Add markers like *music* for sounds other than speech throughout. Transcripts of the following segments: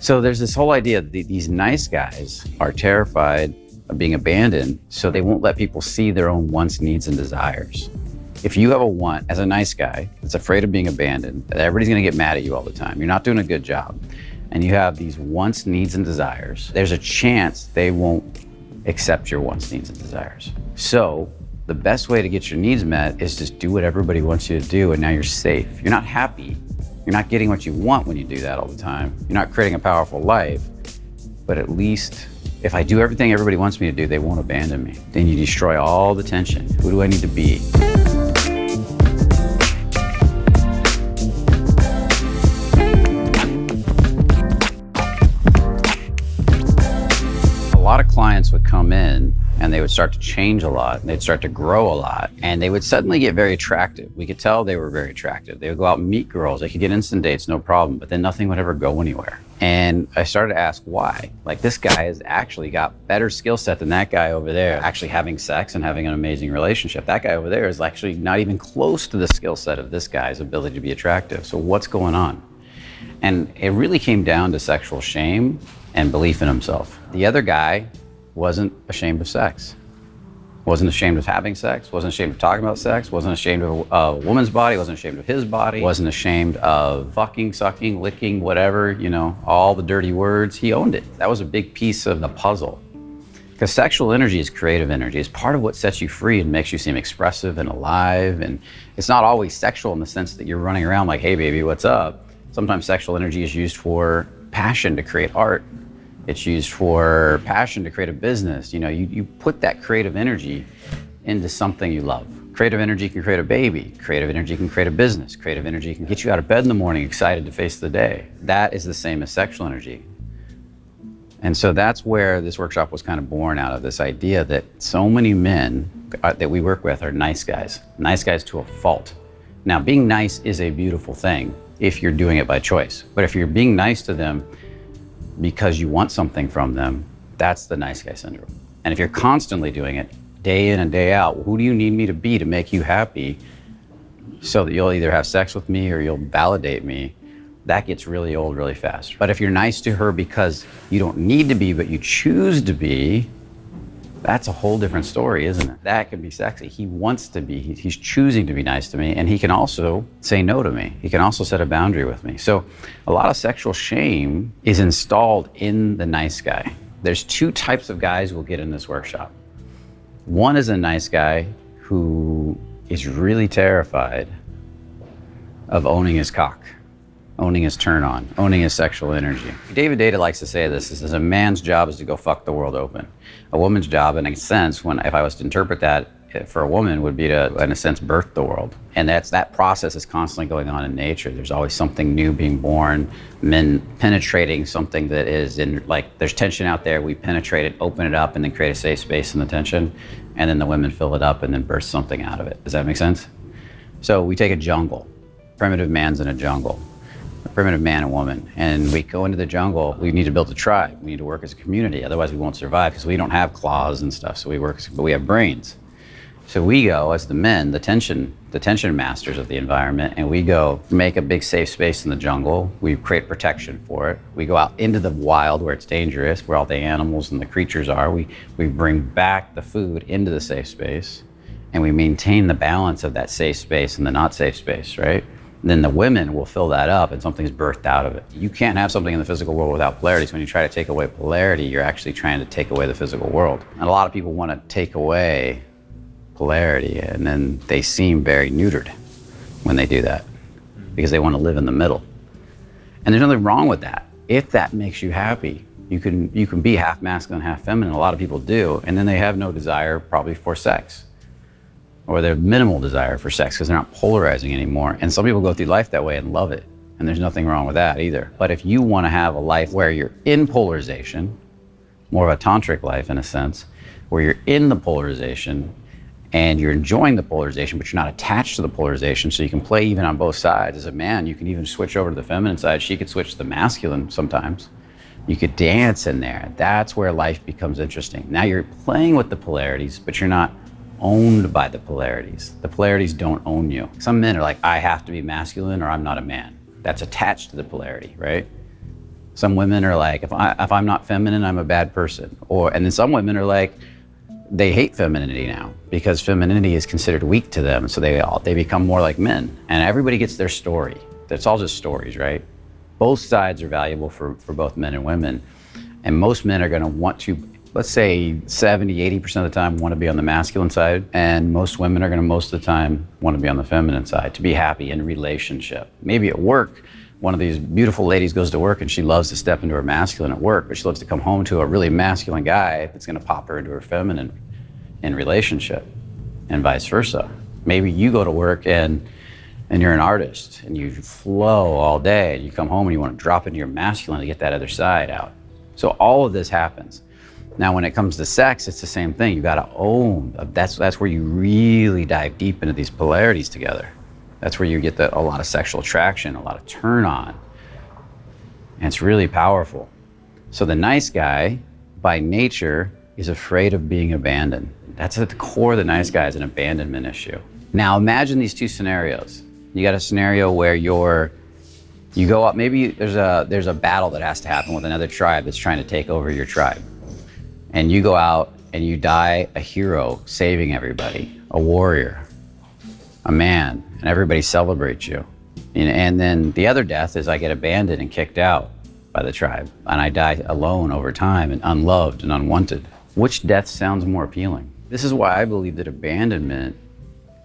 So there's this whole idea that these nice guys are terrified of being abandoned, so they won't let people see their own wants, needs, and desires. If you have a want as a nice guy that's afraid of being abandoned, that everybody's gonna get mad at you all the time, you're not doing a good job, and you have these wants, needs, and desires, there's a chance they won't accept your wants, needs, and desires. So the best way to get your needs met is just do what everybody wants you to do, and now you're safe. You're not happy. You're not getting what you want when you do that all the time. You're not creating a powerful life, but at least if I do everything everybody wants me to do, they won't abandon me. Then you destroy all the tension. Who do I need to be? Would start to change a lot and they'd start to grow a lot and they would suddenly get very attractive. We could tell they were very attractive. They would go out and meet girls. They could get instant dates, no problem, but then nothing would ever go anywhere. And I started to ask why. Like this guy has actually got better skill set than that guy over there, actually having sex and having an amazing relationship. That guy over there is actually not even close to the skill set of this guy's ability to be attractive. So what's going on? And it really came down to sexual shame and belief in himself. The other guy wasn't ashamed of sex. Wasn't ashamed of having sex, wasn't ashamed of talking about sex, wasn't ashamed of a woman's body, wasn't ashamed of his body, wasn't ashamed of fucking, sucking, licking, whatever, you know, all the dirty words. He owned it. That was a big piece of the puzzle. Because sexual energy is creative energy. It's part of what sets you free and makes you seem expressive and alive. And it's not always sexual in the sense that you're running around like, hey, baby, what's up? Sometimes sexual energy is used for passion to create art it's used for passion to create a business. You know, you, you put that creative energy into something you love. Creative energy can create a baby. Creative energy can create a business. Creative energy can get you out of bed in the morning excited to face the day. That is the same as sexual energy. And so that's where this workshop was kind of born out of this idea that so many men uh, that we work with are nice guys, nice guys to a fault. Now, being nice is a beautiful thing if you're doing it by choice. But if you're being nice to them because you want something from them, that's the nice guy syndrome. And if you're constantly doing it day in and day out, who do you need me to be to make you happy so that you'll either have sex with me or you'll validate me? That gets really old really fast. But if you're nice to her because you don't need to be, but you choose to be, that's a whole different story, isn't it? That can be sexy. He wants to be, he's choosing to be nice to me, and he can also say no to me. He can also set a boundary with me. So a lot of sexual shame is installed in the nice guy. There's two types of guys we'll get in this workshop. One is a nice guy who is really terrified of owning his cock owning his turn on, owning his sexual energy. David Deida likes to say this, is a man's job is to go fuck the world open. A woman's job, in a sense, when if I was to interpret that eh, for a woman, would be to, in a sense, birth the world. And that's that process is constantly going on in nature. There's always something new being born, men penetrating something that is in, like, there's tension out there, we penetrate it, open it up, and then create a safe space in the tension. And then the women fill it up and then burst something out of it. Does that make sense? So we take a jungle. Primitive man's in a jungle primitive man and woman. And we go into the jungle, we need to build a tribe. We need to work as a community. Otherwise, we won't survive because we don't have claws and stuff. So we work, but we have brains. So we go as the men, the tension, the tension masters of the environment, and we go make a big safe space in the jungle. We create protection for it. We go out into the wild where it's dangerous, where all the animals and the creatures are. We, we bring back the food into the safe space, and we maintain the balance of that safe space and the not safe space, right? Then the women will fill that up and something's birthed out of it. You can't have something in the physical world without polarity. So when you try to take away polarity, you're actually trying to take away the physical world. And a lot of people want to take away polarity and then they seem very neutered when they do that because they want to live in the middle. And there's nothing wrong with that. If that makes you happy, you can, you can be half masculine, half feminine. A lot of people do. And then they have no desire probably for sex or their minimal desire for sex because they're not polarizing anymore. And some people go through life that way and love it. And there's nothing wrong with that either. But if you want to have a life where you're in polarization, more of a tantric life in a sense, where you're in the polarization and you're enjoying the polarization, but you're not attached to the polarization, so you can play even on both sides. As a man, you can even switch over to the feminine side. She could switch to the masculine sometimes. You could dance in there. That's where life becomes interesting. Now you're playing with the polarities, but you're not owned by the polarities. The polarities don't own you. Some men are like, I have to be masculine or I'm not a man. That's attached to the polarity, right? Some women are like, if, I, if I'm not feminine, I'm a bad person. Or, and then some women are like, they hate femininity now because femininity is considered weak to them. So they all, they become more like men. And everybody gets their story. It's all just stories, right? Both sides are valuable for, for both men and women. And most men are going to want to, let's say 70, 80% of the time, want to be on the masculine side. And most women are going to, most of the time, want to be on the feminine side to be happy in relationship. Maybe at work, one of these beautiful ladies goes to work and she loves to step into her masculine at work, but she loves to come home to a really masculine guy that's going to pop her into her feminine in relationship, and vice versa. Maybe you go to work and and you're an artist and you flow all day and you come home and you want to drop into your masculine to get that other side out. So all of this happens. Now, when it comes to sex, it's the same thing. You got to own. That's that's where you really dive deep into these polarities together. That's where you get the, a lot of sexual attraction, a lot of turn on. And it's really powerful. So the nice guy, by nature, is afraid of being abandoned. That's at the core of the nice guy is an abandonment issue. Now imagine these two scenarios. You got a scenario where you're you go up maybe there's a there's a battle that has to happen with another tribe that's trying to take over your tribe. And you go out and you die a hero saving everybody, a warrior, a man, and everybody celebrates you. And, and then the other death is I get abandoned and kicked out by the tribe, and I die alone over time and unloved and unwanted. Which death sounds more appealing? This is why I believe that abandonment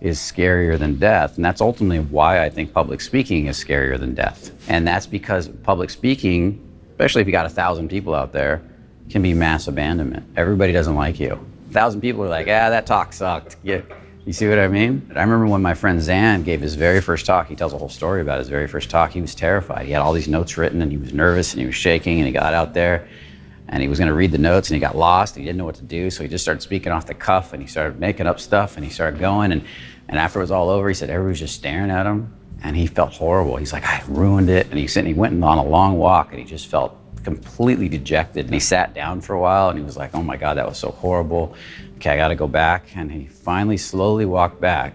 is scarier than death. And that's ultimately why I think public speaking is scarier than death. And that's because public speaking, especially if you got a thousand people out there, can be mass abandonment. Everybody doesn't like you. A thousand people are like, ah, that talk sucked. Yeah. You see what I mean? I remember when my friend Zan gave his very first talk, he tells a whole story about his very first talk. He was terrified. He had all these notes written and he was nervous and he was shaking and he got out there and he was going to read the notes and he got lost. He didn't know what to do. So he just started speaking off the cuff and he started making up stuff and he started going. And, and after it was all over, he said everybody was just staring at him and he felt horrible. He's like, I ruined it. And he said he went on a long walk and he just felt completely dejected. And he sat down for a while and he was like, oh my God, that was so horrible okay, I got to go back. And he finally slowly walked back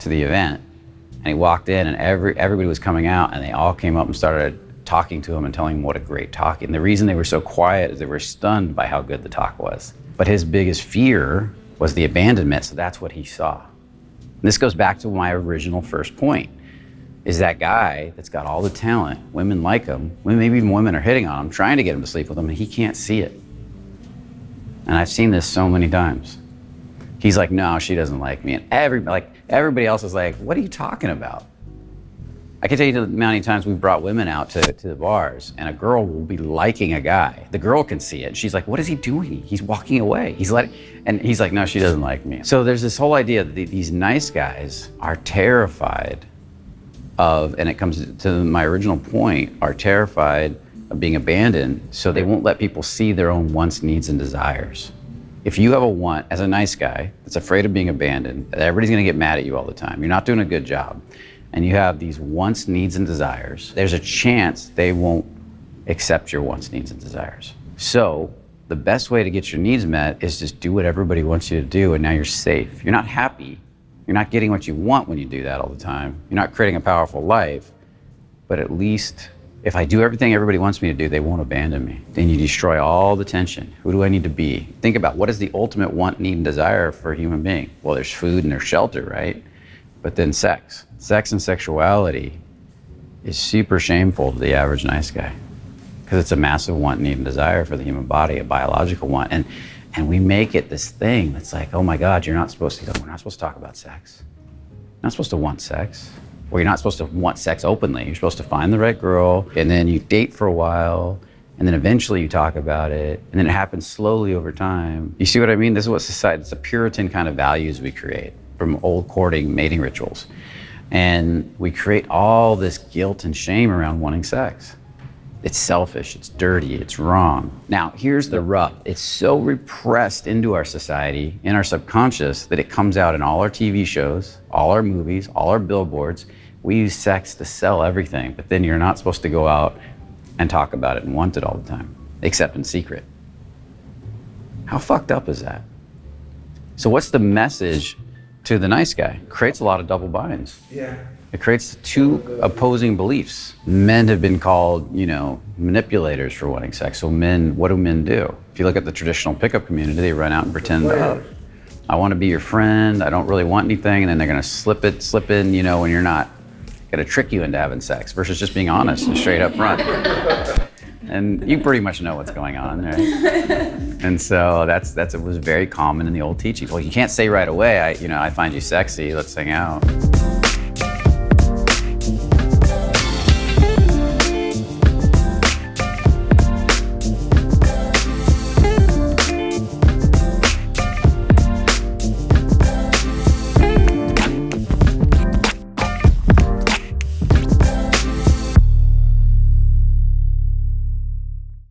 to the event. And he walked in, and every, everybody was coming out, and they all came up and started talking to him and telling him what a great talk. And the reason they were so quiet is they were stunned by how good the talk was. But his biggest fear was the abandonment, so that's what he saw. And this goes back to my original first point is that guy that's got all the talent, women like him, maybe even women are hitting on him, trying to get him to sleep with him, and he can't see it. And I've seen this so many times. He's like, no, she doesn't like me. And every, like, everybody else is like, what are you talking about? I can tell you the amount of times we've brought women out to, to the bars and a girl will be liking a guy. The girl can see it. She's like, what is he doing? He's walking away. He's letting, and he's like, no, she doesn't like me. So there's this whole idea that these nice guys are terrified of, and it comes to my original point, are terrified of being abandoned, so they won't let people see their own wants, needs, and desires. If you have a want as a nice guy that's afraid of being abandoned, everybody's gonna get mad at you all the time. You're not doing a good job. And you have these wants, needs, and desires, there's a chance they won't accept your wants, needs, and desires. So the best way to get your needs met is just do what everybody wants you to do, and now you're safe. You're not happy. You're not getting what you want when you do that all the time. You're not creating a powerful life, but at least if I do everything everybody wants me to do, they won't abandon me. Then you destroy all the tension. Who do I need to be? Think about what is the ultimate want, need, and desire for a human being? Well, there's food and there's shelter, right? But then sex. Sex and sexuality is super shameful to the average nice guy because it's a massive want, need, and desire for the human body, a biological want. And, and we make it this thing that's like, oh my God, you're not supposed to, we're not supposed to talk about sex. You're not supposed to want sex where you're not supposed to want sex openly. You're supposed to find the right girl, and then you date for a while, and then eventually you talk about it, and then it happens slowly over time. You see what I mean? This is what society, it's a Puritan kind of values we create from old courting mating rituals. And we create all this guilt and shame around wanting sex. It's selfish, it's dirty, it's wrong. Now, here's the rub it's so repressed into our society, in our subconscious, that it comes out in all our TV shows, all our movies, all our billboards. We use sex to sell everything, but then you're not supposed to go out and talk about it and want it all the time, except in secret. How fucked up is that? So, what's the message to the nice guy. Creates a lot of double binds. Yeah. It creates two opposing beliefs. Men have been called, you know, manipulators for wanting sex. So men, what do men do? If you look at the traditional pickup community, they run out and pretend, oh, I want to be your friend. I don't really want anything, and then they're going to slip it, slip in, you know, when you're not. Going to trick you into having sex versus just being honest and straight up front. And you pretty much know what's going on, right? *laughs* and so that's that's it was very common in the old teachings. Well, you can't say right away, I you know I find you sexy. Let's hang out.